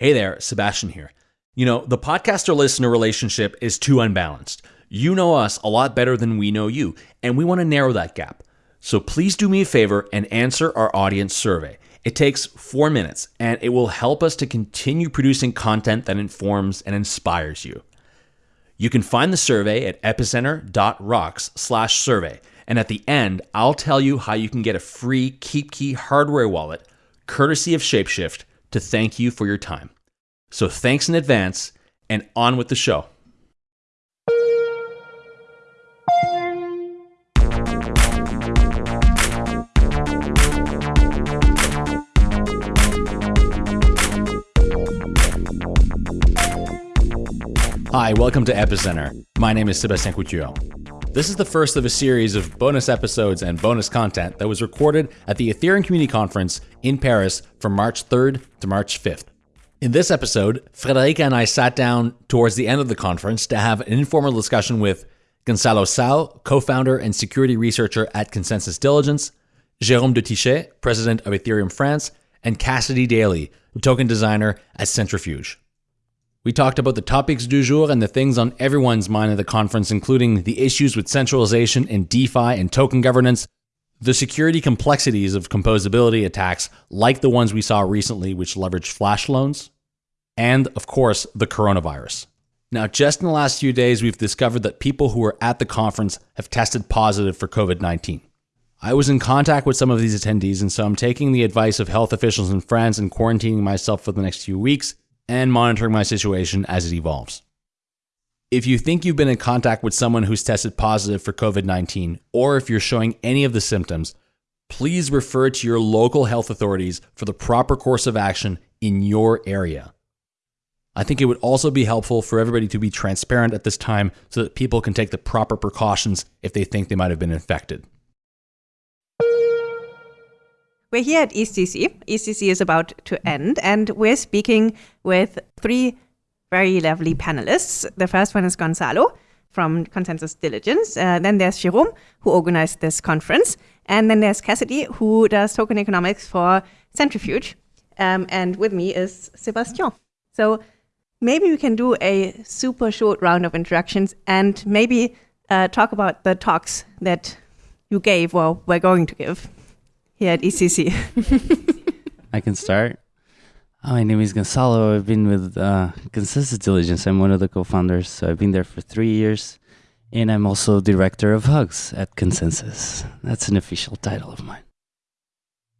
Hey there, Sebastien here. You know, the podcaster listener relationship is too unbalanced. You know us a lot better than we know you, and we want to narrow that gap. So please do me a favor and answer our audience survey. It takes four minutes, and it will help us to continue producing content that informs and inspires you. You can find the survey at epicenter.rocks slash survey. And at the end, I'll tell you how you can get a free KeepKey hardware wallet, courtesy of Shapeshift, to thank you for your time. So thanks in advance, and on with the show. Hi, welcome to Epicenter. My name is Sebastien Couture. This is the first of a series of bonus episodes and bonus content that was recorded at the Ethereum Community Conference in Paris from March 3rd to March 5th. In this episode, Friederike and I sat down towards the end of the conference to have an informal discussion with Gonzalo Cao, co founder and security researcher at ConsenSys Diligence, Jérôme de Tychey, president of Ethereum France, and Cassidy Daly, token designer at Centrifuge. We talked about the topics du jour and the things on everyone's mind at the conference, including the issues with centralization in DeFi and token governance, the security complexities of composability attacks like the ones we saw recently, which leveraged flash loans, and, of course, the coronavirus. Now, just in the last few days, we've discovered that people who were at the conference have tested positive for COVID 19. I was in contact with some of these attendees, and so I'm taking the advice of health officials in France and quarantining myself for the next few weeks and monitoring my situation as it evolves. If you think you've been in contact with someone who's tested positive for COVID 19, or if you're showing any of the symptoms, please refer to your local health authorities for the proper course of action in your area. I think it would also be helpful for everybody to be transparent at this time so that people can take the proper precautions if they think they might have been infected. We're here at EthCC. EthCC is about to end, and we're speaking with three very lovely panelists. The first one is Gonzalo from ConsenSys Diligence. Uh, then there's Jerome, who organized this conference. And then there's Cassidy, who does token economics for Centrifuge. Um, and with me is Sebastien. So maybe we can do a super short round of introductions and maybe uh, talk about the talks that you gave or we're going to give here at EthCC. I can start. Oh, my name is Gonzalo. I've been with uh, ConsenSys Diligence. I'm one of the co-founders. So I've been there for three years, and I'm also director of Hugs at ConsenSys. That's an official title of mine.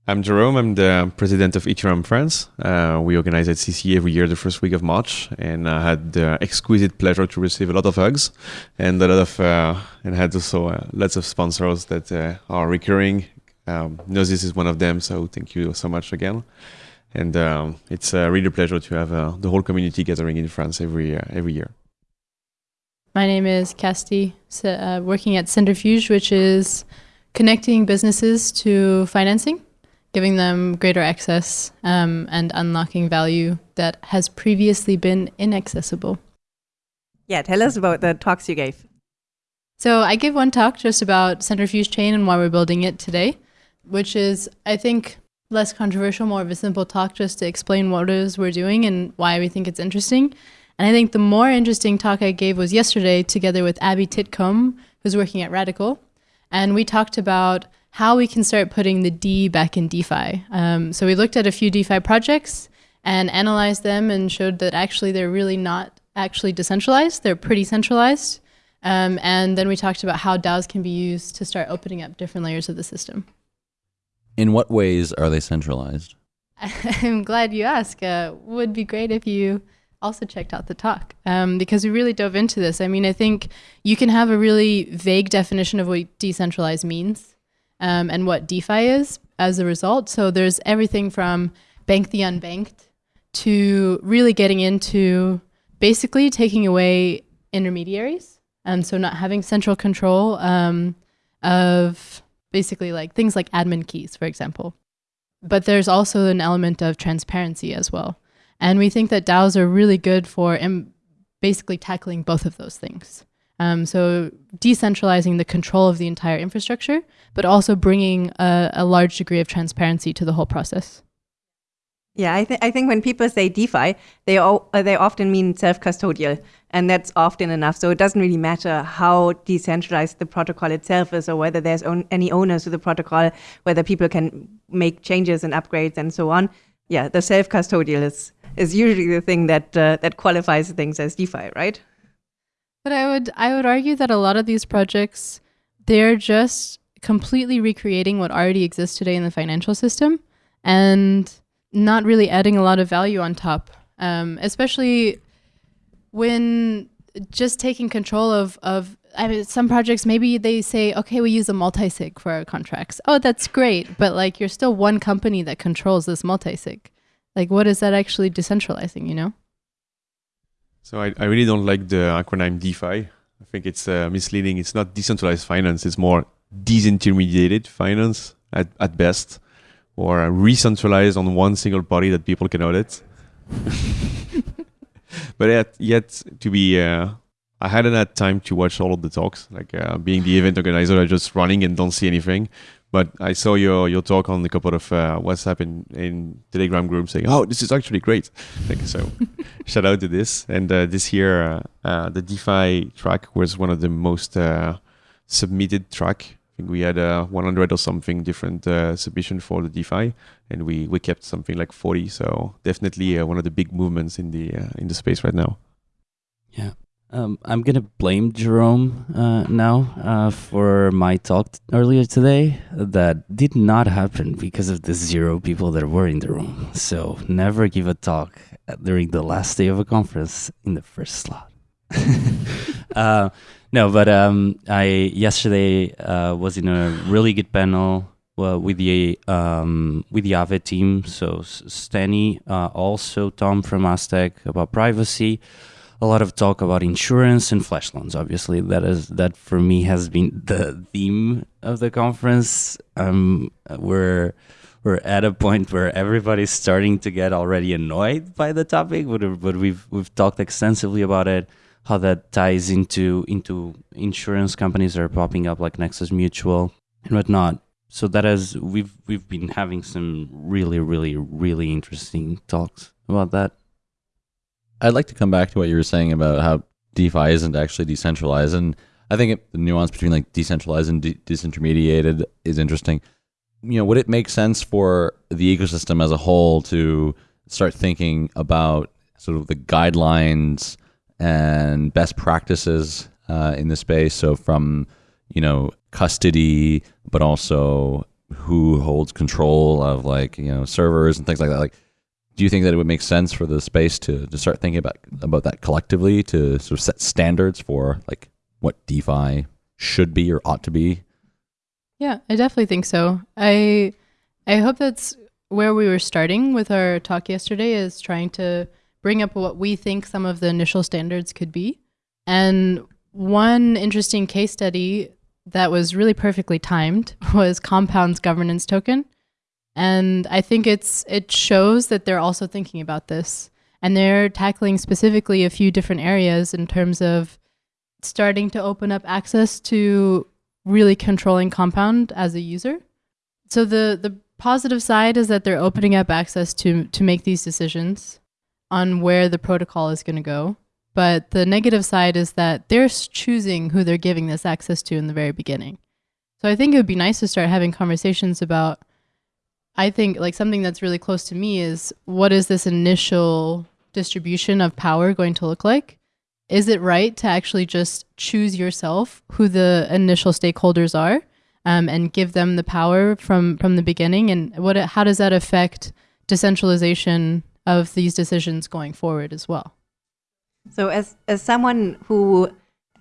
I'm Jerome. I'm the president of Ethereum France. Uh, we organize EthCC every year the first week of March, and I had the exquisite pleasure to receive a lot of hugs and a lot of uh, and had also uh, lots of sponsors that uh, are recurring um, Gnosis is one of them, so thank you so much again. And um, it's a really a pleasure to have uh, the whole community gathering in France every uh, every year. My name is Casti, uh, working at Centrifuge, which is connecting businesses to financing, giving them greater access um, and unlocking value that has previously been inaccessible. Yeah, tell us about the talks you gave. So I gave one talk just about Centrifuge Chain and why we're building it today which is, I think, less controversial, more of a simple talk just to explain what it is we're doing and why we think it's interesting. And I think the more interesting talk I gave was yesterday together with Abbey Titcomb, who's working at Radicle. And we talked about how we can start putting the D back in DeFi. Um, so we looked at a few DeFi projects and analyzed them and showed that actually they're really not actually decentralized. They're pretty centralized. Um, and then we talked about how DAOs can be used to start opening up different layers of the system. In what ways are they centralized? I'm glad you asked. Uh, would be great if you also checked out the talk um, because we really dove into this. I mean, I think you can have a really vague definition of what decentralized means um, and what DeFi is as a result. So there's everything from bank the unbanked to really getting into basically taking away intermediaries. And so not having central control um, of basically like things like admin keys, for example. But there's also an element of transparency as well. And we think that DAOs are really good for basically tackling both of those things. Um, so decentralizing the control of the entire infrastructure, but also bringing a, a large degree of transparency to the whole process. Yeah, I, th- I think when people say DeFi, they all, uh, they often mean self-custodial, and that's often enough. So it doesn't really matter how decentralized the protocol itself is, or whether there's own, any owners to the protocol, whether people can make changes and upgrades and so on. Yeah, the self-custodial is is usually the thing that uh, that qualifies things as DeFi, right? But I would I would argue that a lot of these projects they're just completely recreating what already exists today in the financial system and not really adding a lot of value on top. Um, especially when just taking control of of I mean, some projects maybe they say, okay, we use a multi-sig for our contracts. Oh, that's great, but like you're still one company that controls this multi-sig. Like, what is that actually decentralizing? You know? So I, I really don't like the acronym DeFi. I think it's uh, misleading. It's not decentralized finance. It's more disintermediated finance at, at best, or re-centralized on one single body that people can audit. but yet, yet to be, uh, I hadn't had time to watch all of the talks. Like uh, being the event organizer, I just running and don't see anything. But I saw your your talk on a couple of uh, WhatsApp and in Telegram groups saying, "Oh, this is actually great." Like so, shout out to this. And uh, this year, uh, uh, the DeFi track was one of the most submitted track. Think we had uh, 100 or something different uh, submission for the DeFi, and we we kept something like 40. So definitely uh, one of the big movements in the uh, in the space right now. Yeah. Um, I'm gonna blame Jerome uh, now uh, for my talk earlier today. That did not happen because of the zero people that were in the room. So never give a talk during the last day of a conference in the first slot. no, but um, I yesterday uh, was in a really good panel uh, with the um, with the Aave team. So S- Stani, uh, also Tom from Aztec about privacy a lot of talk about insurance and flash loans. Obviously, that is that for me has been the theme of the conference. Um, we're we're at a point where everybody's starting to get already annoyed by the topic, but but we've we've talked extensively about it, how that ties into into insurance companies that are popping up like Nexus Mutual and whatnot. So that is we've we've been having some really really really interesting talks about that. I'd like to come back to what you were saying about how DeFi isn't actually decentralized, and I think it, the nuance between like decentralized and de- disintermediated is interesting. You know, would it make sense for the ecosystem as a whole to start thinking about sort of the guidelines and best practices uh, in the space? So from you know custody, but also who holds control of like you know servers and things like that. Like, do you think that it would make sense for the space to, to start thinking about about that collectively to sort of set standards for like what DeFi should be or ought to be? Yeah, I definitely think so. I I hope that's where we were starting with our talk yesterday is trying to bring up what we think some of the initial standards could be. And one interesting case study that was really perfectly timed was Compound's governance token. And I think it's it shows that they're also thinking about this. And they're tackling specifically a few different areas in terms of starting to open up access to really controlling Compound as a user. So the the positive side is that they're opening up access to to make these decisions on where the protocol is going to go. But the negative side is that they're choosing who they're giving this access to in the very beginning. So I think it would be nice to start having conversations about I think like something that's really close to me is what is this initial distribution of power going to look like? Is it right to actually just choose yourself who the initial stakeholders are um, and give them the power from from the beginning? And what how does that affect decentralization of these decisions going forward as well? So, as as someone who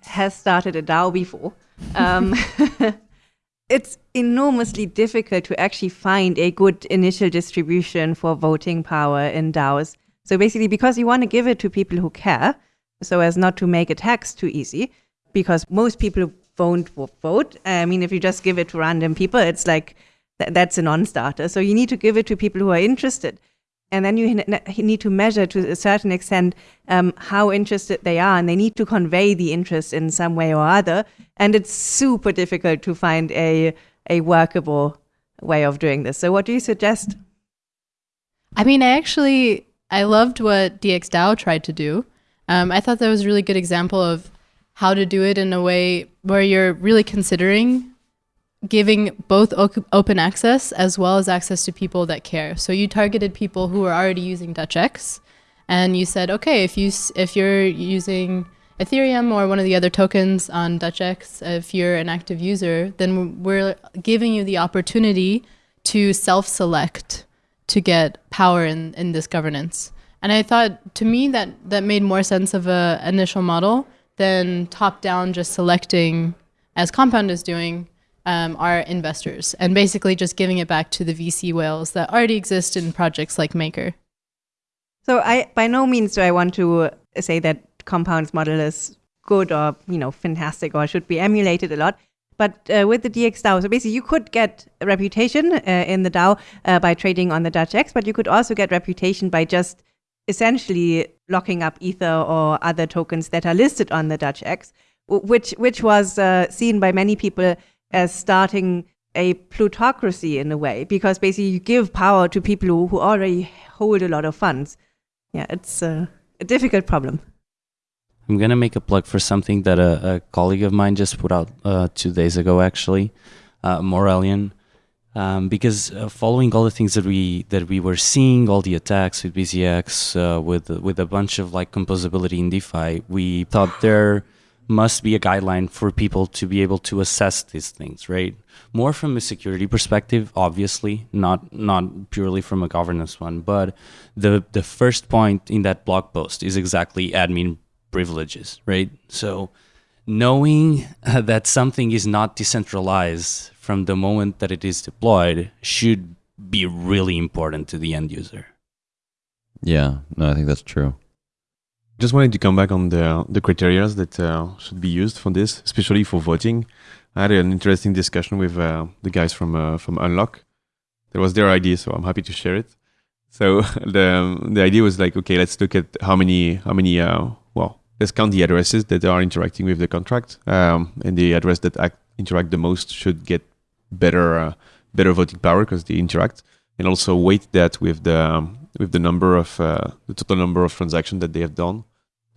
has started a DAO before, um, it's enormously difficult to actually find a good initial distribution for voting power in DAOs. So basically, because you want to give it to people who care, so as not to make a tax too easy, because most people won't vote. I mean, if you just give it to random people, it's like th- that's a non-starter. So you need to give it to people who are interested. And then you need to measure to a certain extent um, how interested they are, and they need to convey the interest in some way or other. And it's super difficult to find a a workable way of doing this. So, what do you suggest? I mean, I actually I loved what DXDAO tried to do. Um, I thought that was a really good example of how to do it in a way where you're really considering giving both open access as well as access to people that care. So you targeted people who are already using DutchX, and you said, okay, if you if you're using Ethereum or one of the other tokens on DutchX, if you're an active user, then we're giving you the opportunity to self-select to get power in, in this governance. And I thought, to me, that that made more sense of a initial model than top-down, just selecting, as Compound is doing, um, our investors, and basically just giving it back to the VC whales that already exist in projects like Maker. So I by no means do I want to say that Compound's model is good or you know fantastic or should be emulated a lot. But uh, with the DX DAO, so basically you could get reputation uh, in the DAO uh, by trading on the DutchX, but you could also get reputation by just essentially locking up Ether or other tokens that are listed on the DutchX, w- which which was uh, seen by many people as starting a plutocracy in a way, because basically you give power to people who, already hold a lot of funds. Yeah, it's uh, a difficult problem. I'm gonna make a plug for something that a, a colleague of mine just put out uh, two days ago, actually, uh, um, because uh, following all the things that we that we were seeing, all the attacks with BZX, uh, with with a bunch of like composability in DeFi, we thought there must be a guideline for people to be able to assess these things, right? More from a security perspective, obviously, not not purely from a governance one. But the the first point in that blog post is exactly admin privileges, right? So knowing that something is not decentralized from the moment that it is deployed should be really important to the end user. Yeah, no, I think that's true. Just wanted to come back on the the criteria that uh, should be used for this, especially for voting. I had an interesting discussion with uh, the guys from uh, from Unlock. That was their idea, so I'm happy to share it. So the the idea was like, okay, let's look at how many how many uh, well, let's count the addresses that are interacting with the contract, um, and the address that act, interact the most should get better uh, better voting power because they interact, and also weight that with the um, with the number of uh, the total number of transactions that they have done,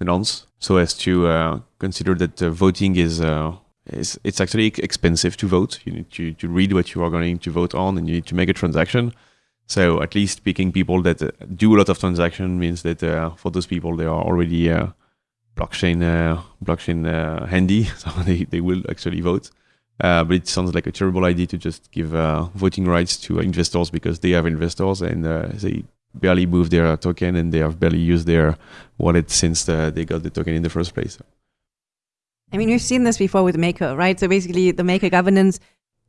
nonce, so as to uh, consider that uh, voting is. Uh, it's actually expensive to vote. You need to, to read what you are going to vote on, and you need to make a transaction. So at least picking people that uh, do a lot of transaction means that uh, for those people they are already uh, blockchain blockchain handy, so they, they will actually vote. Uh, but it sounds like a terrible idea to just give uh, voting rights to investors because they have investors and uh, they barely move their token and they have barely used their wallet since uh, they got the token in the first place. I mean, we've seen this before with Maker, right? So basically, the Maker governance,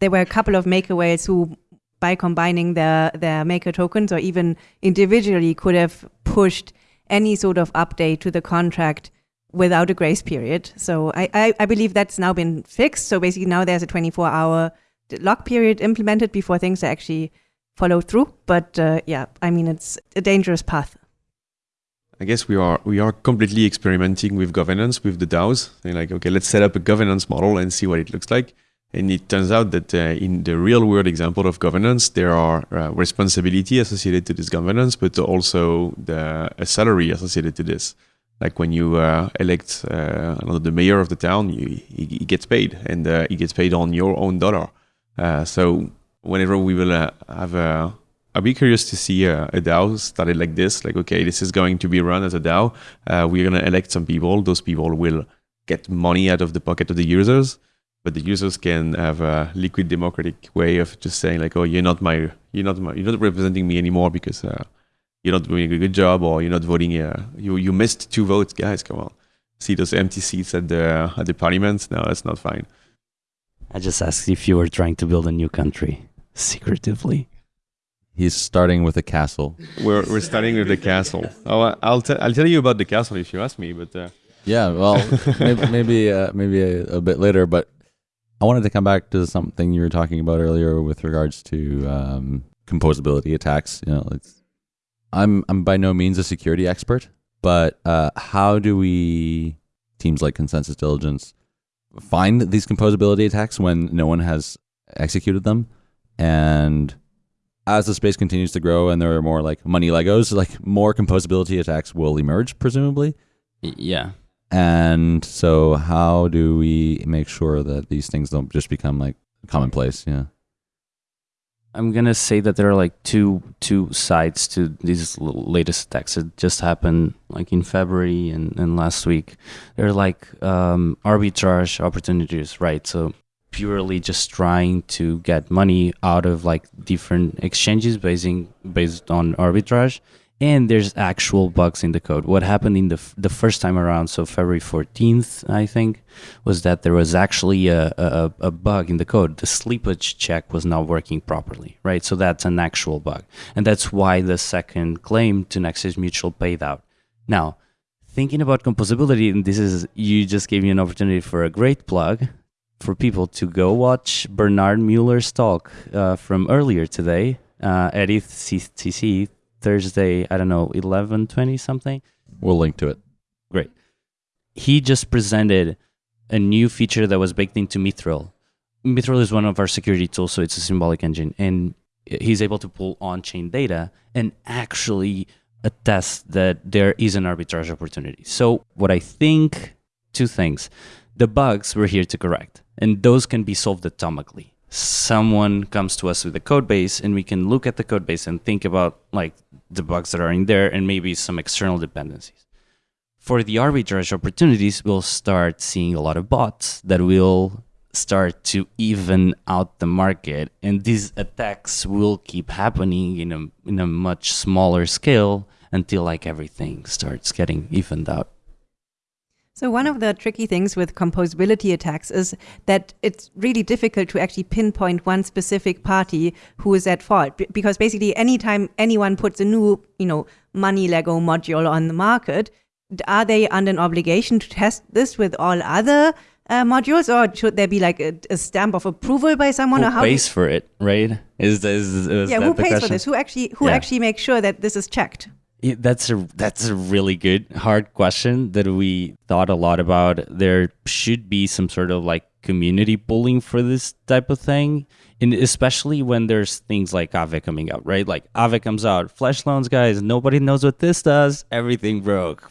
there were a couple of Maker whales who, by combining their their Maker tokens or even individually, could have pushed any sort of update to the contract without a grace period. So I, I, I believe that's now been fixed. So basically, now there's a 24 hour lock period implemented before things are actually followed through. But uh, yeah, I mean, it's a dangerous path. I guess we are we are completely experimenting with governance with the DAOs. They're like, okay, let's set up a governance model and see what it looks like. And it turns out that uh, in the real world example of governance, there are uh, responsibility associated to this governance, but also the a salary associated to this. Like when you uh, elect uh, the mayor of the town, you, he, he gets paid, and uh, he gets paid on your own dollar. Uh, so whenever we will uh, have a I'll be curious to see uh, a DAO started like this. Like, okay, this is going to be run as a DAO. Uh, we're gonna elect some people. Those people will get money out of the pocket of the users, but the users can have a liquid democratic way of just saying like, oh, you're not my, you're not my, you're not representing me anymore because uh, you're not doing a good job or you're not voting. Uh, you you missed two votes, guys. Come on, see those empty seats at the at the parliament. No, that's not fine. I just asked if you were trying to build a new country secretively. He's starting with a castle. We're we're starting with the castle. Oh, I- I'll tell I'll tell you about the castle if you ask me. But uh, Yeah, well, maybe maybe, uh, maybe a, a bit later, but I wanted to come back to something you were talking about earlier with regards to um, composability attacks. You know, it's, I'm I'm by no means a security expert, but uh, how do we teams like ConsenSys Diligence find these composability attacks when no one has executed them, and as the space continues to grow and there are more like money Legos, like more composability attacks will emerge, presumably. Yeah. And so, how do we make sure that these things don't just become like commonplace? Yeah. I'm gonna say that there are like two two sides to these latest attacks. It just happened like in February and, and last week. They're like um, arbitrage opportunities, right? So purely just trying to get money out of like different exchanges basing based on arbitrage. And there's actual bugs in the code. What happened in the the first time around, so February 14th, I think, was that there was actually a, a, a bug in the code. The slippage check was not working properly, right? So that's an actual bug. And that's why the second claim to Nexus Mutual paid out. Now, thinking about composability, and this is, you just gave me an opportunity for a great plug for people to go watch Bernhard Mueller's talk uh, from earlier today uh, at ETHCC Thursday, I don't know, 1120 something We'll link to it. great. He just presented a new feature that was baked into Mythril. Mythril is one of our security tools, so it's a symbolic engine, and he's able to pull on-chain data and actually attest that there is an arbitrage opportunity. So what I think, two things: the bugs we're here to correct, and those can be solved atomically. Someone comes to us with a code base, and we can look at the code base and think about like the bugs that are in there, and maybe some external dependencies for the arbitrage opportunities, we'll start seeing a lot of bots that will start to even out the market, and these attacks will keep happening in a in a much smaller scale until like everything starts getting evened out. So one of the tricky things with composability attacks is that it's really difficult to actually pinpoint one specific party who is at fault B- because basically anytime anyone puts a new, you know, money Lego module on the market, are they under an obligation to test this with all other uh, modules or should there be like a, a stamp of approval by someone Who or how pays for it, right? Is, is, is yeah, who pays for this? Who actually who Yeah. actually makes sure that this is checked? That's a that's a really good hard question that we thought a lot about. There should be some sort of like community pulling for this type of thing, and especially when there's things like Aave coming out, right? Like Aave comes out, flash loans, guys. Nobody knows what this does. Everything broke.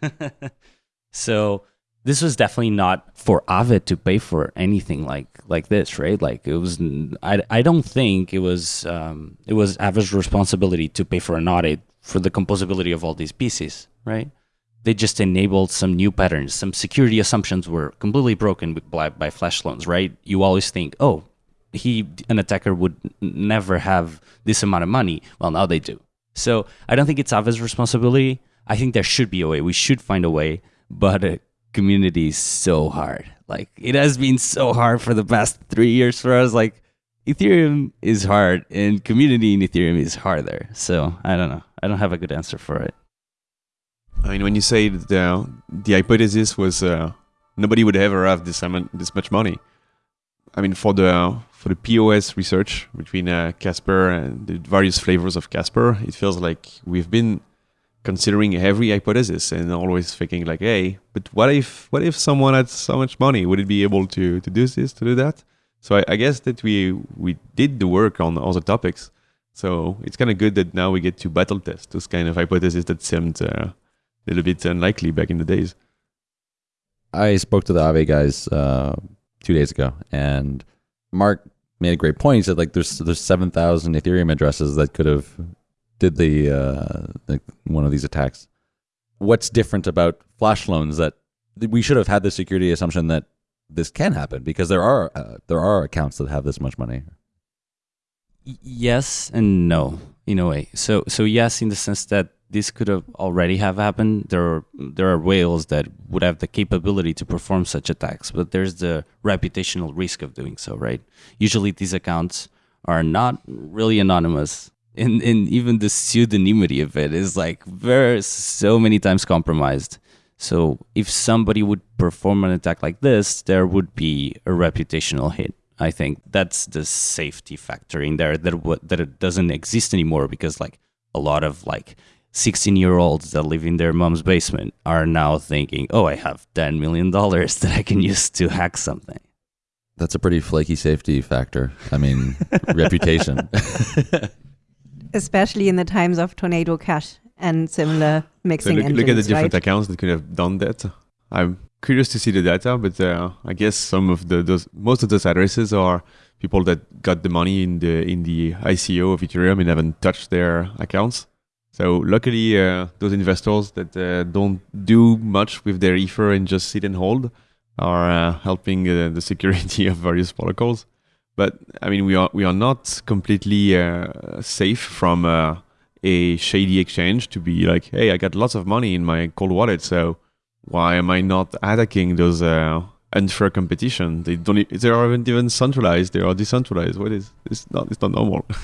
so this was definitely not for Aave to pay for anything like like this, right? Like it was. I, I don't think it was um, it was Aave's responsibility to pay for an audit for the composability of all these pieces, right? They just enabled some new patterns. Some security assumptions were completely broken by, by flash loans, right? You always think, oh, he an attacker would never have this amount of money. Well, now they do. So I don't think it's Aave's responsibility. I think there should be a way. We should find a way, but uh, community so hard. Like it has been so hard for the past three years for us. Like Ethereum is hard, and community in Ethereum is harder. So I don't know. I don't have a good answer for it. I mean, when you say the the hypothesis was uh, nobody would ever have this amount, this much money. I mean, for the for the POS research between uh, Casper and the various flavors of Casper, it feels like we've been considering every hypothesis and always thinking like, hey, but what if what if someone had so much money? Would it be able to to do this, to do that? So I, I guess that we we did the work on all the topics. So it's kind of good that now we get to battle test those kind of hypotheses that seemed uh, a little bit unlikely back in the days. I spoke to the Aave guys uh, two days ago, and Mark made a great point. He said like there's there's seven thousand Ethereum addresses that could have did the uh, like one of these attacks. What's different about flash loans that that we should have had the security assumption that this can happen because there are uh, there are accounts that have this much money. Yes and no in a way so so yes in the sense that this could have already have happened there are there are whales that would have the capability to perform such attacks but there's the reputational risk of doing so right usually these accounts are not really anonymous and and even the pseudonymity of it is like very so many times compromised so if somebody would perform an attack like this there would be a reputational hit I think that's the safety factor in there that what that it doesn't exist anymore because like a lot of like 16 year olds that live in their mom's basement are now thinking, oh, I have 10 million dollars that I can use to hack something. That's a pretty flaky safety factor. I mean, reputation. Especially in the times of Tornado Cash and similar So mixing look, engines, look at the different right? accounts that could have done that. I'm curious to see the data, but uh, I guess some of the those most of those addresses are people that got the money in the in the ICO of Ethereum and haven't touched their accounts. So luckily, uh, those investors that uh, don't do much with their Ether and just sit and hold are uh, helping uh, the security of various protocols. But I mean, we are we are not completely uh, safe from uh, a shady exchange to be like, hey, I got lots of money in my cold wallet, so why am I not attacking those uh, unfair competition? They don't. They aren't even centralized. They are decentralized. What is? It's not. It's not normal.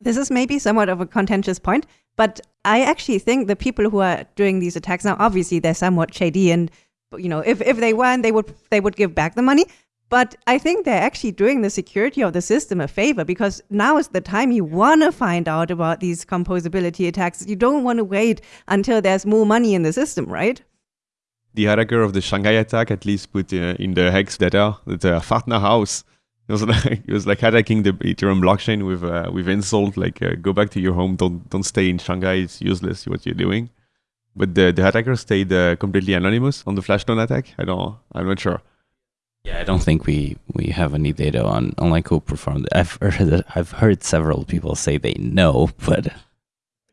This is maybe somewhat of a contentious point, but I actually think the people who are doing these attacks now, obviously they're somewhat shady, and you know, if, if they weren't, they would they would give back the money. But I think they're actually doing the security of the system a favor because now is the time you want to find out about these composability attacks. You don't want to wait until there's more money in the system, right? the attacker of the Shanghai attack at least put uh, in the hex data that uh, Fatna House. It was like it was like attacking the Ethereum blockchain with uh, with insult like uh, go back to your home. Don't don't stay in Shanghai. It's useless what you're doing. But the the attacker stayed uh, completely anonymous on the flash loan attack. I don't. I'm not sure. Yeah, I don't think we we have any data on on like who performed. I've heard I've heard several people say they know, but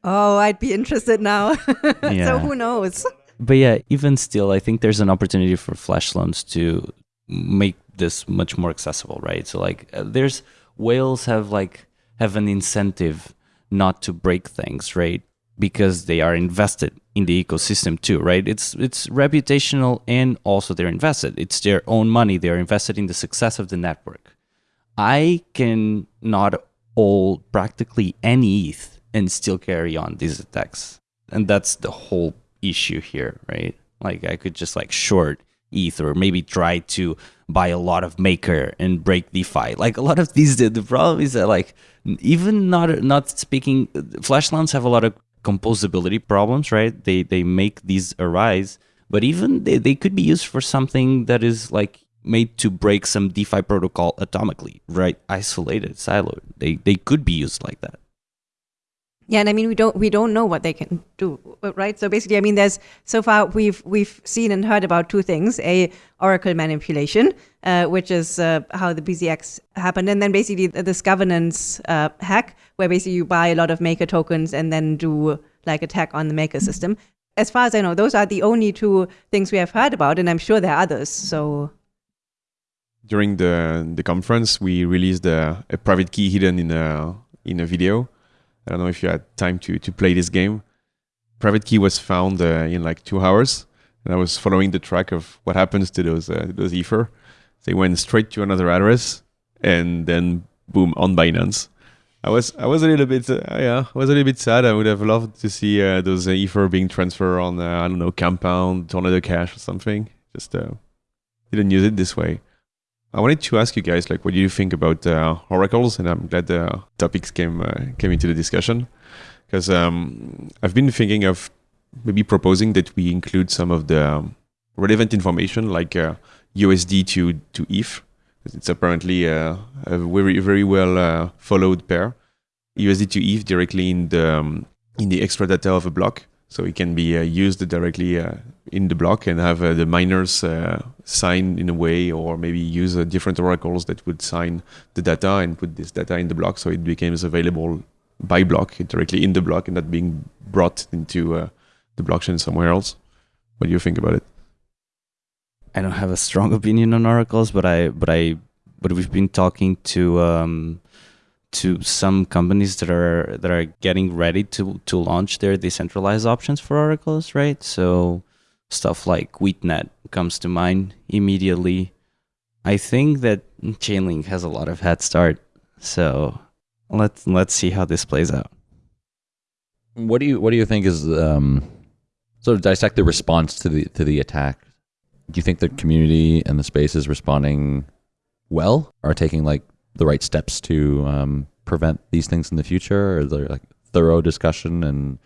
Oh, I'd be interested now. so who knows? but yeah, even still, I think there's an opportunity for flash loans to make this much more accessible, right? So like, uh, there's whales have like have an incentive not to break things, right? Because they are invested in the ecosystem too, right? It's it's reputational and also they're invested. It's their own money. They're invested in the success of the network. I can not hold practically any ETH and still carry on these attacks. And that's the whole issue here, right? Like I could just like short ETH or maybe try to buy a lot of Maker and break DeFi. Like a lot of these, the, the problem is that like even not not speaking, flash loans have a lot of composability problems, right? They they make these arise, but even they, they could be used for something that is like made to break some DeFi protocol atomically, right? Isolated, siloed. They they could be used like that. Yeah, and I mean we don't we don't know what they can do, right? So basically, I mean, there's so far we've we've seen and heard about two things: a oracle manipulation, uh, which is uh, how the BZX happened, and then basically this governance uh, hack, where basically you buy a lot of maker tokens and then do like attack on the maker system. As far as I know, those are the only two things we have heard about, and I'm sure there are others. So During the the conference, we released a, a private key hidden in a in a video. I don't know if you had time to to play this game. Private key was found uh, in like two hours, and I was following the track of what happens to those uh, those ether. They went straight to another address, and then boom on Binance. I was I was a little bit uh, yeah I was a little bit sad. I would have loved to see uh, those uh, ether being transferred on uh, I don't know Compound, Tornado Cash or something. Just uh, didn't use it this way. I wanted to ask you guys, like, what do you think about uh, oracles? And I'm glad the topics came uh, came into the discussion because um, I've been thinking of maybe proposing that we include some of the um, relevant information, like uh, USD to to ETH. It's apparently uh, a very very well uh, followed pair. USD to ETH directly in the um, in the extra data of a block, so it can be uh, used directly uh, in the block and have uh, the miners sign in a way, or maybe use different oracles that would sign the data and put this data in the block, so it becomes available by block directly in the block and not being brought into the blockchain somewhere else. What do you think about it? I don't have a strong opinion on oracles, but I but I but we've been talking to um to some companies that are that are getting ready to to launch their decentralized options for oracles, right? So stuff like Witnet comes to mind immediately. I think that Chainlink has a lot of head start. So let's let's see how this plays out. What do you What do you think is um, sort of dissect the response to the to the attack? Do you think the community and the space is responding well? Are taking like the right steps to um, prevent these things in the future? Or there like thorough discussion and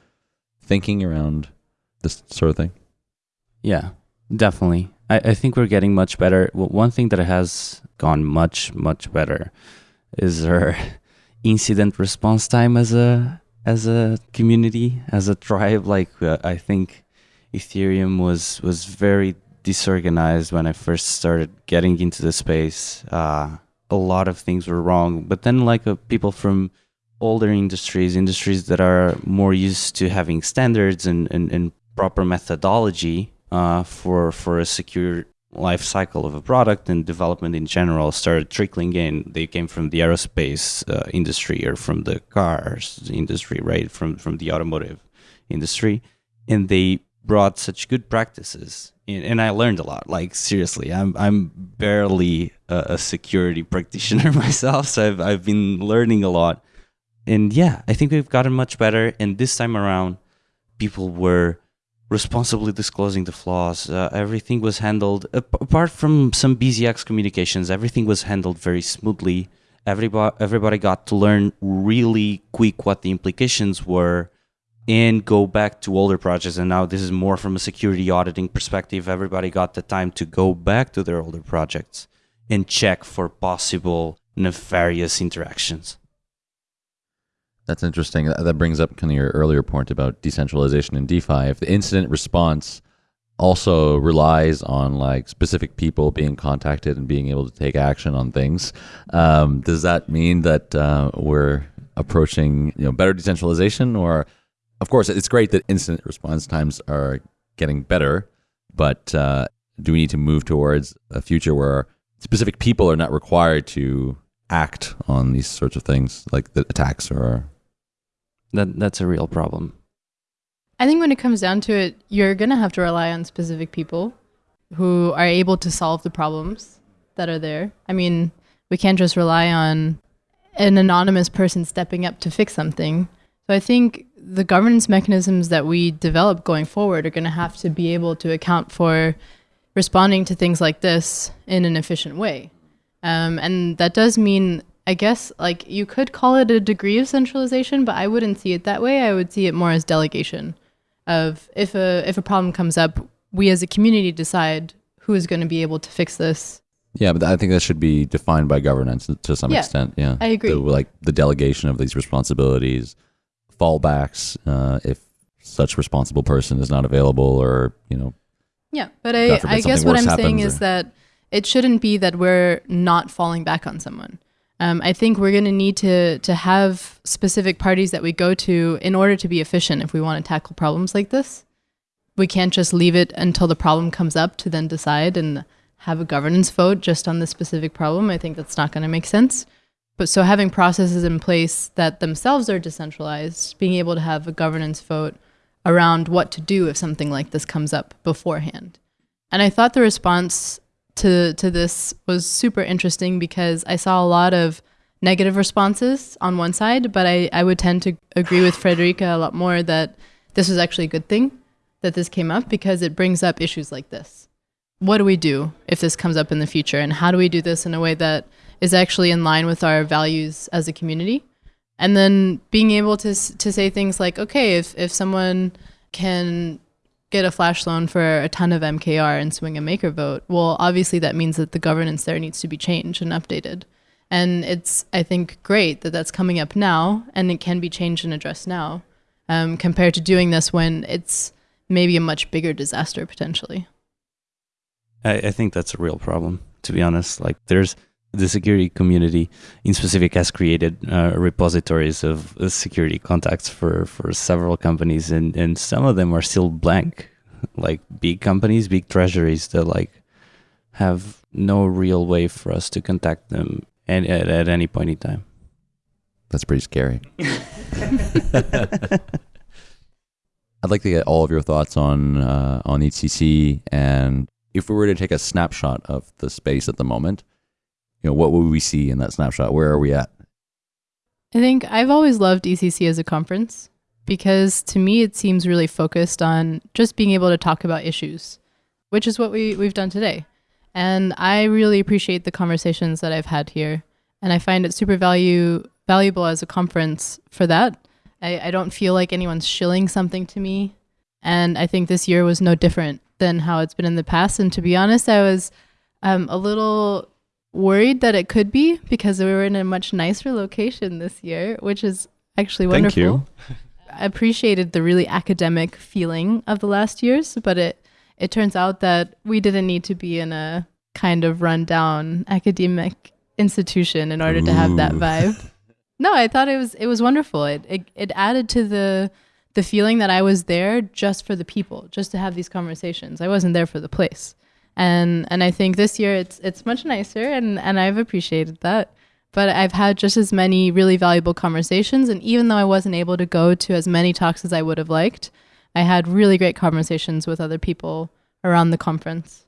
thinking around this sort of thing? Yeah, definitely. I, I think we're getting much better. Well, one thing that has gone much much better is our incident response time as a as a community as a tribe. Like uh, I think Ethereum was was very disorganized when I first started getting into the space. Uh, a lot of things were wrong, but then like uh, people from older industries, industries that are more used to having standards and, and, and proper methodology uh, for for a secure life cycle of a product and development in general started trickling in. They came from the aerospace uh, industry or from the cars industry, right? From from the automotive industry, and they brought such good practices. In, and I learned a lot. Like seriously, I'm I'm barely a, a security practitioner myself, so I've I've been learning a lot. And yeah, I think we've gotten much better. And this time around, people were responsibly disclosing the flaws. Uh, everything was handled, ap- apart from some BZX communications, everything was handled very smoothly. Everybody, everybody got to learn really quick what the implications were and go back to older projects. And now this is more from a security auditing perspective. Everybody got the time to go back to their older projects and check for possible nefarious interactions. That's interesting. That brings up kind of your earlier point about decentralization in DeFi. If the incident response also relies on like specific people being contacted and being able to take action on things, um, does that mean that uh, we're approaching you know better decentralization? Or, of course, it's great that incident response times are getting better, but uh, do we need to move towards a future where specific people are not required to act on these sorts of things, like the attacks or That that's a real problem. I think when it comes down to it, you're going to have to rely on specific people who are able to solve the problems that are there. I mean, we can't just rely on an anonymous person stepping up to fix something. So I think the governance mechanisms that we develop going forward are going to have to be able to account for responding to things like this in an efficient way. Um, and that does mean, I guess, like you could call it a degree of centralization, but I wouldn't see it that way. I would see it more as delegation of if a if a problem comes up, we as a community decide who is going to be able to fix this. Yeah, but I think that should be defined by governance to some Yeah, extent. Yeah, I agree. The, like the delegation of these responsibilities, fallbacks uh, if such responsible person is not available, or you know, Yeah, but I, forbid I guess what I'm saying happens is that it shouldn't be that we're not falling back on someone. Um, I think we're going to need to to have specific parties that we go to in order to be efficient if we want to tackle problems like this. We can't just leave it until the problem comes up to then decide and have a governance vote just on the specific problem. I think that's not going to make sense. But so having processes in place that themselves are decentralized, being able to have a governance vote around what to do if something like this comes up beforehand. And I thought the response to to this was super interesting because I saw a lot of negative responses on one side, but I, I would tend to agree with Friederike a lot more that this was actually a good thing that this came up because it brings up issues like this. What do we do if this comes up in the future? And how do we do this in a way that is actually in line with our values as a community? And then being able to, to say things like, okay, if, if someone can get a flash loan for a ton of MKR and swing a maker vote, well, obviously that means that the governance there needs to be changed and updated. And it's, I think, great that that's coming up now and it can be changed and addressed now um, compared to doing this when it's maybe a much bigger disaster potentially. I, I think that's a real problem, to be honest. Like, there's the security community in specific has created uh, repositories of uh, security contacts for, for several companies, and, and some of them are still blank. Like big companies, big treasuries that like have no real way for us to contact them at, at, at any point in time. that's pretty scary. I'd like to get all of your thoughts on uh, on EthCC, and if we were to take a snapshot of the space at the moment, you know, what would we see in that snapshot? Where are we at? I think I've always loved EthCC as a conference because to me it seems really focused on just being able to talk about issues, which is what we, we've done today. And I really appreciate the conversations that I've had here. And I find it super value valuable as a conference for that. I, I don't feel like anyone's shilling something to me. And I think this year was no different than how it's been in the past. And to be honest, I was um, a little worried that it could be because we were in a much nicer location this year, which is actually wonderful. Thank you. I appreciated the really academic feeling of the last years, but it it turns out that we didn't need to be in a kind of rundown academic institution in order to have that vibe. no, I thought it was it was wonderful. It, it it added to the the feeling that I was there just for the people, just to have these conversations. I wasn't there for the place. And and I think this year it's it's much nicer and and I've appreciated that. But I've had just as many really valuable conversations and even though I wasn't able to go to as many talks as I would have liked, I had really great conversations with other people around the conference.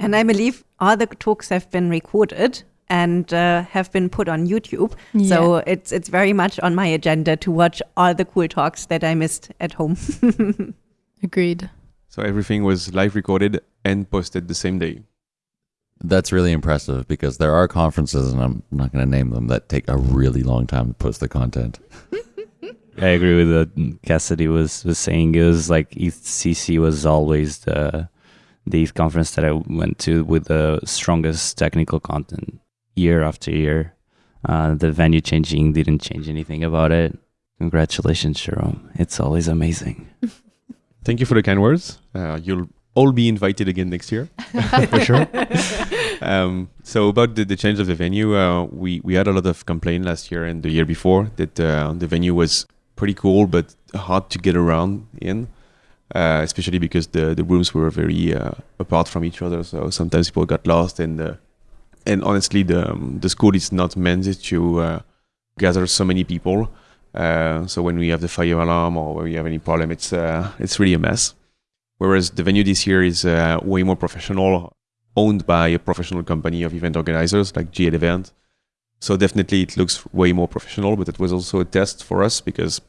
And I believe all the talks have been recorded and uh, have been put on YouTube. Yeah. So it's it's very much on my agenda to watch all the cool talks that I missed at home. Agreed. So everything was live recorded and posted the same day. That's really impressive because there are conferences, and I'm not going to name them, that take a really long time to post the content. I agree with what Cassidy was, was saying. It was like EthCC was always the the conference that I went to with the strongest technical content year after year. Uh, the venue changing didn't change anything about it. Congratulations, Jerome. It's always amazing. Thank you for the kind words. Uh, you'll all be invited again next year, for sure. um, so about the, the change of the venue, uh, we we had a lot of complaint last year and the year before that uh, the venue was pretty cool but hard to get around in, uh, especially because the the rooms were very uh, apart from each other. So sometimes people got lost and uh, and honestly the um, the school is not meant to uh, gather so many people. So when we have the fire alarm or when we have any problem, it's it's really a mess. Whereas the venue this year is uh, way more professional, owned by a professional company of event organizers like GL Event. So definitely it looks way more professional, but it was also a test for us because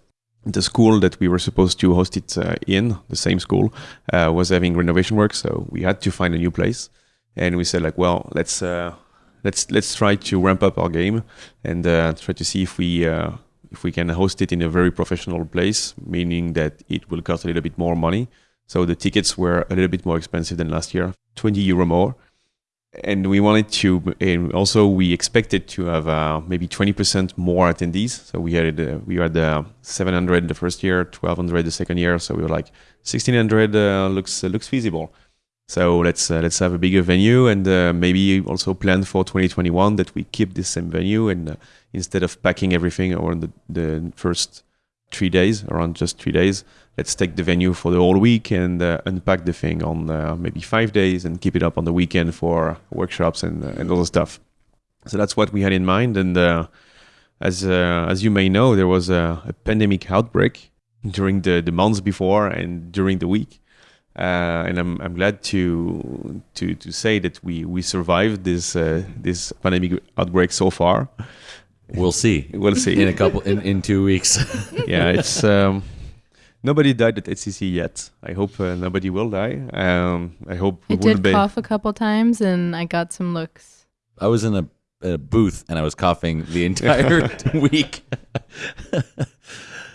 the school that we were supposed to host it uh, in, the same school, uh, was having renovation work. So we had to find a new place, and we said like, well, let's uh, let's let's try to ramp up our game and uh, try to see if we uh, if we can host it in a very professional place, meaning that it will cost a little bit more money. So the tickets were a little bit more expensive than last year, 20 euro more. And we wanted to, and also we expected to have uh, maybe 20% more attendees. So we had uh, we had uh, 700 the first year, 1200 the second year. So we were like 1600 uh, looks uh, looks feasible. So let's uh, let's have a bigger venue and maybe also plan for 2021 that we keep this same venue and instead of packing everything around the, the first three days, around just three days, let's take the venue for the whole week and uh, unpack the thing on uh, maybe five days and keep it up on the weekend for workshops and uh, and other stuff. So that's what we had in mind. And uh, as uh, as you may know, there was a, a pandemic outbreak during the, the months before and during the week. Uh, and I'm, I'm glad to to to say that we we survived this uh, this pandemic outbreak so far. We'll see. We'll see. in a couple in, in two weeks. yeah, it's um, nobody died at EthCC yet. I hope uh, nobody will die. Um, I hope I did be. cough a couple times and I got some looks. I was in a, a booth and I was coughing the entire week.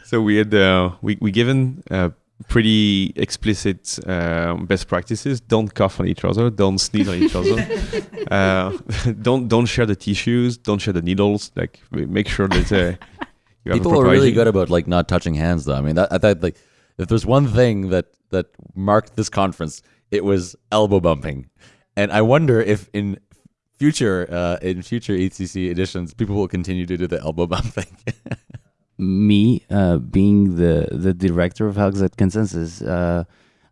So we had uh, we we given uh, pretty explicit um, best practices. Don't cough on each other. Don't sneeze on each other. uh, don't don't share the tissues. Don't share the needles. Like make sure that uh, you have a People proper are really good about like not touching hands, though. I mean, that, I thought like if there's one thing that that marked this conference, it was elbow bumping, and I wonder if in future uh, in future EthCC editions, people will continue to do the elbow bumping. me uh, being the the director of Hugs at ConsenSys uh,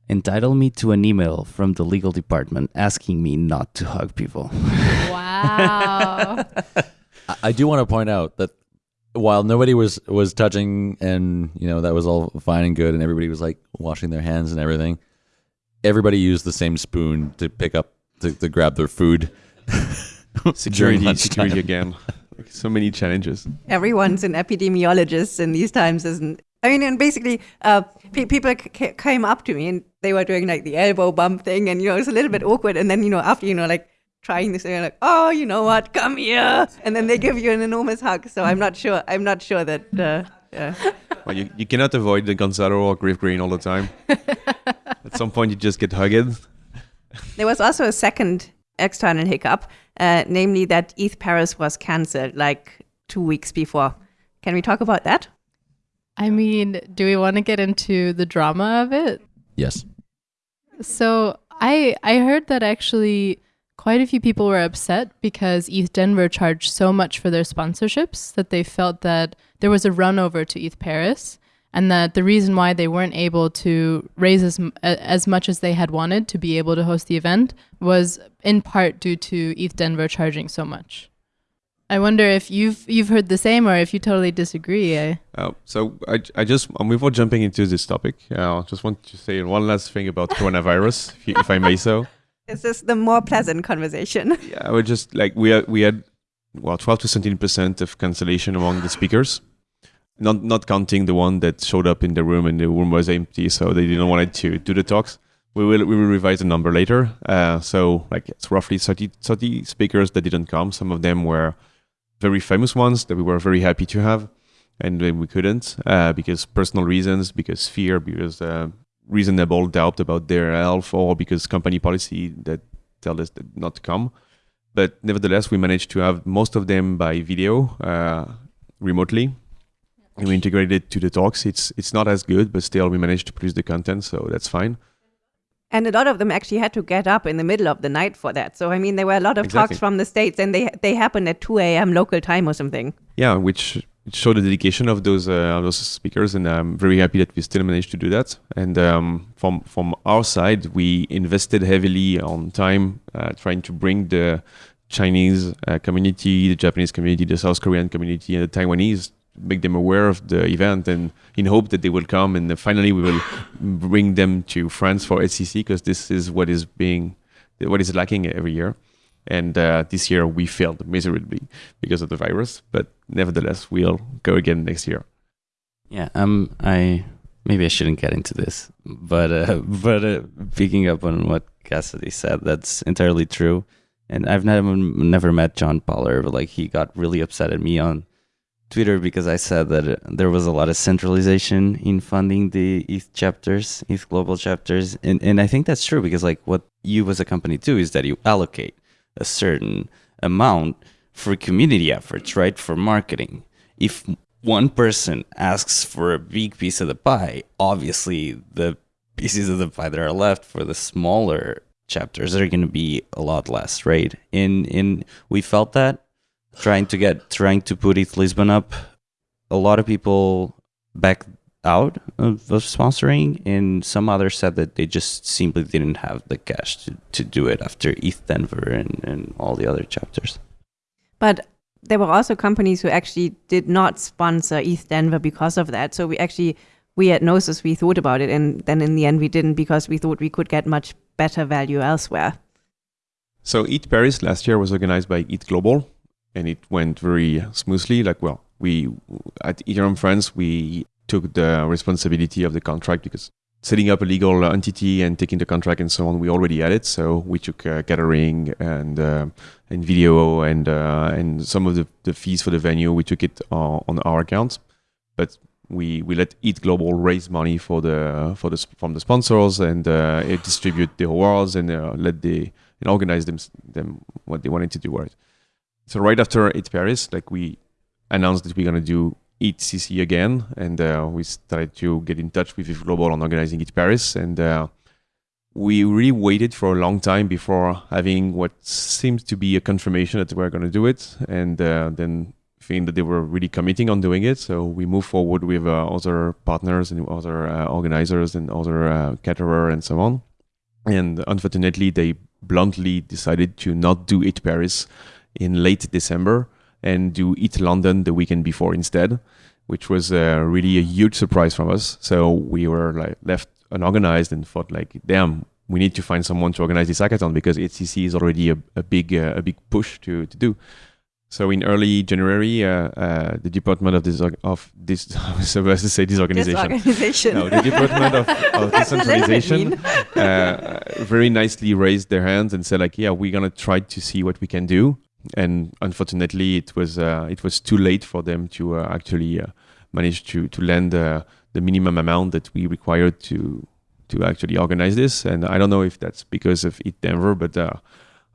entitled me to an email from the legal department asking me not to hug people. Wow. I- I do want to point out that while nobody was was touching and you know that was all fine and good and everybody was like washing their hands and everything, everybody used the same spoon to pick up to, to grab their food. security security again. Like, so many challenges. Everyone's an epidemiologist in these times, isn't? I mean, and basically, uh, pe- people c- c- came up to me and they were doing like the elbow bump thing, and you know, it's a little bit awkward. And then you know, after you know, like trying this, they're like, "Oh, you know what? Come here!" And then they give you an enormous hug. So I'm not sure. I'm not sure that. Uh, yeah. Well, you, you cannot avoid the Gonzalo or Griff Green all the time. At some point, you just get hugged. There was also a second external hiccup, uh, namely that ETH Paris was cancelled like two weeks before. Can we talk about that? I mean, do we want to get into the drama of it? Yes. So I I heard that actually quite a few people were upset because ETH Denver charged so much for their sponsorships that they felt that there was a run over to ETH Paris and that the reason why they weren't able to raise as, as much as they had wanted to be able to host the event was in part due to ETH Denver charging so much. I wonder if you've you've heard the same or if you totally disagree. Uh, so I, I just um, before jumping into this topic, uh, I just want to say one last thing about coronavirus, if, you, if I may so. This is the more pleasant conversation. Yeah, we're just like we had, we had well 12 to 17 percent of cancellation among the speakers, not not counting the one that showed up in the room and the room was empty, so they didn't want to do the talks. We will we will revise the number later. Uh, so like it's roughly 30, 30 speakers that didn't come. Some of them were very famous ones that we were very happy to have, and then we couldn't uh, because personal reasons, because fear, because uh, reasonable doubt about their health, or because company policy that tell us that not to come. But nevertheless, we managed to have most of them by video uh, remotely. And we integrated it to the talks. It's it's not as good, but still we managed to produce the content, so that's fine. And a lot of them actually had to get up in the middle of the night for that. So I mean, there were a lot of Exactly. talks from the states, and they they happened at 2 a.m. local time or something. yeah, which showed the dedication of those uh, of those speakers, and I'm very happy that we still managed to do that. And um, from from our side, we invested heavily on time uh, trying to bring the Chinese uh, community, the Japanese community, the South Korean community, and the Taiwanese, make them aware of the event, and in hope that they will come, and finally we will bring them to France for EthCC because this is what is being what is lacking every year. And uh, this year we failed miserably because of the virus, but nevertheless we'll go again next year. Yeah, um, I maybe I shouldn't get into this, but uh, but uh, picking up on what Cassidy said, that's entirely true. And I've never never met John Paller, but like he got really upset at me on Twitter because I said that uh, there was a lot of centralization in funding the ETH chapters, ETH global chapters, and and I think that's true because like what you as a company do is that you allocate a certain amount for community efforts, right? For marketing. If one person asks for a big piece of the pie, obviously the pieces of the pie that are left for the smaller chapters are going to be a lot less, right? In in we felt that trying to get trying to put ETH Lisbon up, a lot of people backed out of, of sponsoring, and some others said that they just simply didn't have the cash to, to do it after ETH Denver and, and all the other chapters. But there were also companies who actually did not sponsor ETH Denver because of that. So we actually, we at Gnosis, we thought about it, and then in the end we didn't because we thought we could get much better value elsewhere. So ETH Paris last year was organized by ETH Global, and it went very smoothly. Like, well, we at Ethereum France we took the responsibility of the contract because setting up a legal entity and taking the contract and so on, we already had it. So we took uh, catering and uh, and video and uh, and some of the, the fees for the venue. We took it on our account, but we we let ETH Global raise money for the for the from the sponsors and uh, it distribute the awards and uh, let the and organize them them what they wanted to do. Right. So right after ETH Paris, like we announced that we're gonna do EthCC again, and uh, we started to get in touch with ETH Global on organizing ETH Paris, and uh, we really waited for a long time before having what seems to be a confirmation that we're gonna do it, and uh, then feeling that they were really committing on doing it. So we moved forward with uh, other partners and other uh, organizers and other uh, caterer and so on. And unfortunately, they bluntly decided to not do ETH Paris in late December and do ETH London the weekend before instead, which was uh, really a huge surprise from us. So we were like left unorganized and thought like, damn, we need to find someone to organize this hackathon because EthCC is already a, a big uh, a big push to to do. So in early January, uh, uh, the department of this of this I was to say this organization. Disorganization. No, the Department of, of That's a little bit Decentralization uh, very nicely raised their hands and said like, yeah, we're gonna try to see what we can do. And unfortunately, it was uh, it was too late for them to uh, actually uh, manage to to lend the minimum amount that we required to to actually organize this. And I don't know if that's because of ETH Denver, but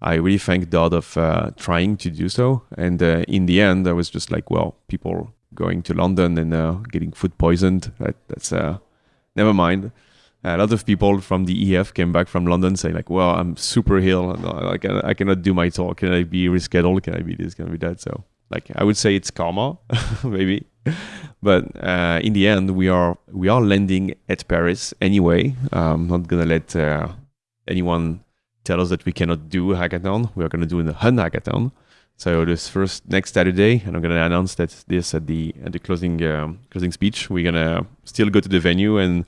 I really thank Dodd of uh, trying to do so. And uh, in the end, I was just like, well, people going to London and uh, getting food poisoned. That, that's never mind. A lot of people from the EF came back from London saying like, "Well, I'm super ill. I, can, I cannot do my talk. Can I be rescheduled? Can I be this? Can I be that?" So, like, I would say it's karma, maybe. but uh, in the end, we are we are landing at Paris anyway. I'm not gonna let uh, anyone tell us that we cannot do a hackathon. We are gonna do a Hun hackathon. So this first next Saturday, and I'm gonna announce that this at the at the closing um, closing speech. We're gonna still go to the venue and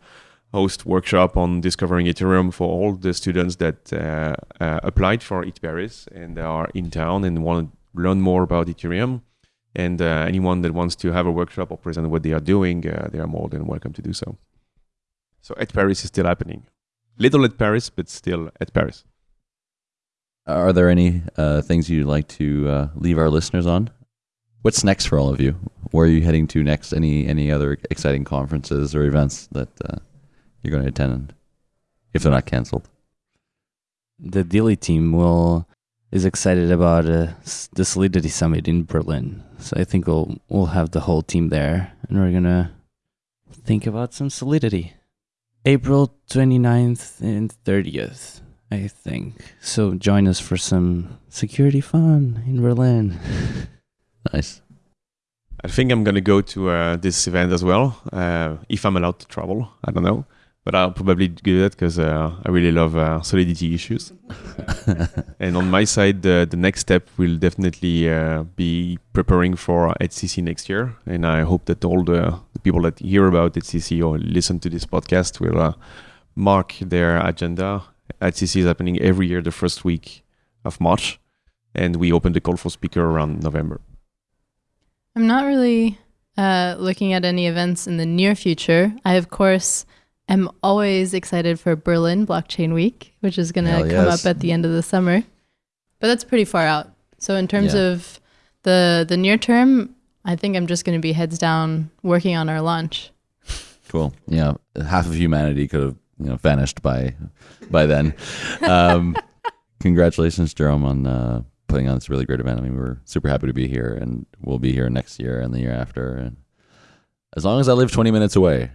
host workshop on discovering Ethereum for all the students that uh, uh, applied for ETH Paris and are in town and want to learn more about Ethereum. And uh, anyone that wants to have a workshop or present what they are doing, uh, they are more than welcome to do so. So ETH Paris is still happening. Little at Paris, but still at Paris. Are there any uh, things you'd like to uh, leave our listeners on? What's next for all of you? Where are you heading to next? Any any other exciting conferences or events that you're going to attend if they're not canceled? The Dilly team will is excited about uh, the Solidity Summit in Berlin. So I think we'll we'll have the whole team there, and we're gonna think about some solidity. April 29th and 30th, I think. So join us for some security fun in Berlin. nice. I think I'm gonna go to uh, this event as well, uh, if I'm allowed to travel. I don't know but I'll probably do that because uh, I really love uh, solidity issues. and on my side, the, the next step will definitely uh, be preparing for EthCC next year. And I hope that all the, the people that hear about EthCC or listen to this podcast will uh, mark their agenda. EthCC is happening every year, the first week of March. And we open the call for speaker around November. I'm not really uh, looking at any events in the near future. I, of course, am always excited for Berlin Blockchain Week, which is going to come up at the end of the summer. But that's pretty far out. So in terms yeah. of the the near term, I think I'm just going to be heads down working on our launch. Cool. Yeah, half of humanity could have you know vanished by by then. Um, congratulations, Jerome, on uh, putting on this really great event. I mean, we're super happy to be here, and we'll be here next year and the year after, and as long as I live 20 minutes away,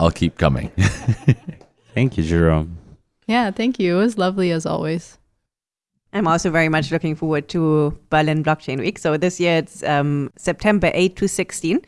I'll keep coming. thank you, Jerome. Yeah, thank you. It was lovely as always. I'm also very much looking forward to Berlin Blockchain Week. So this year it's um, September 8 to 16.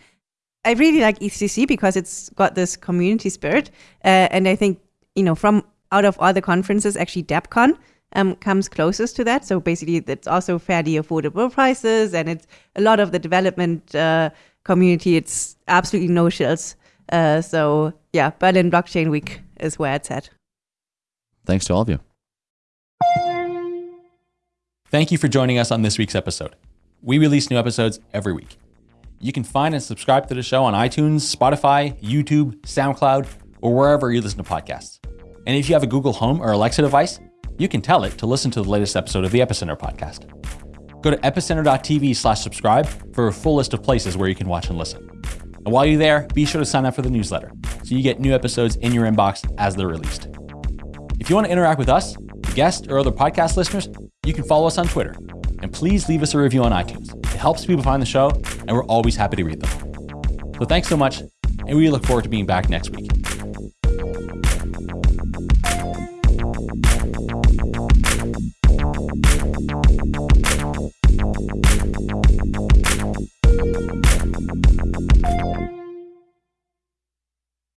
I really like EthCC because it's got this community spirit. Uh, and I think, you know, from out of all the conferences, actually Devcon um, comes closest to that. So basically, it's also fairly affordable prices and it's a lot of the development uh, community. It's absolutely no shills. Uh, so yeah, Berlin Blockchain Week is where it's at. Thanks to all of you. Thank you for joining us on this week's episode. We release new episodes every week. You can find and subscribe to the show on iTunes, Spotify, YouTube, SoundCloud, or wherever you listen to podcasts. And if you have a Google Home or Alexa device, you can tell it to listen to the latest episode of the Epicenter podcast. Go to epicenter.tv slash subscribe for a full list of places where you can watch and listen. And while you're there, be sure to sign up for the newsletter so you get new episodes in your inbox as they're released. If you want to interact with us, guests, or other podcast listeners, you can follow us on Twitter. And please leave us a review on iTunes. It helps people find the show, and we're always happy to read them. So thanks so much, and we look forward to being back next week.